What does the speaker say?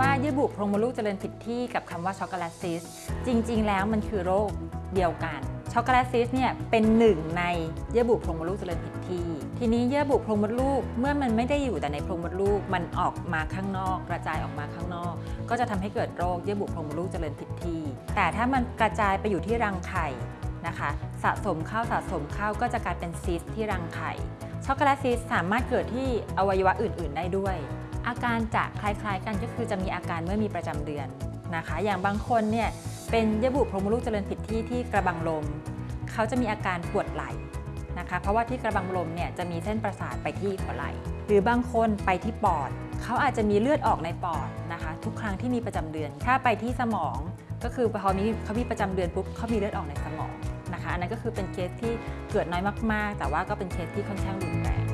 ว่าเยื่อบุโพรงมดลูกเจริญผิดที่กับคำว่าช็อกโกแลตซีสต์จริง ๆ แล้วมันคือโรคเดียวกันช็อกโกแลตซีสต์เนี่ยเป็นหนึ่งในเยื่อบุโพรงมดลูกเจริญผิดที่ ทีนี้เยื่อบุโพรงมดลูกเมื่อมันไม่ได้อยู่แต่ในโพรงมดลูกมันออกมาข้างนอก กระจายออกมาข้างนอก ก็จะทำให้เกิดโรคเยื่อบุโพรงมดลูกเจริญผิดที่ แต่ถ้ามันกระจายไปอยู่ที่รังไข่นะคะสะสมเข้าสะสมเข้าก็จะกลายเป็นซีสต์ที่รังไข่ช็อกโกแลตซีสต์สามารถเกิดที่อวัยวะอื่น ๆ ได้ด้วย อาการจะคล้ายๆกันก็คือจะมีอาการเมื่อมีประจำเดือนนะคะ อย่างบางคนเนี่ยเป็นเยื่อบุโพรงมดลูกเจริญผิดที่ที่กระบังลม เขาจะมีอาการปวดไหล่นะคะ เพราะว่าที่กระบังลมเนี่ยจะมีเส้นประสาทไปที่หัวไหล่ หรือบางคนไปที่ปอด เขาอาจจะมีเลือดออกในปอดนะคะ ทุกครั้งที่มีประจำเดือน ถ้าไปที่สมองก็คือพอมีเขามีประจำเดือนปุ๊บเขามีเลือดออกในสมองนะคะ อันนั้นก็คือเป็นเคสที่เกิดน้อยมากๆ แต่ว่าก็เป็นเคสที่ค่อนข้างรุนแรง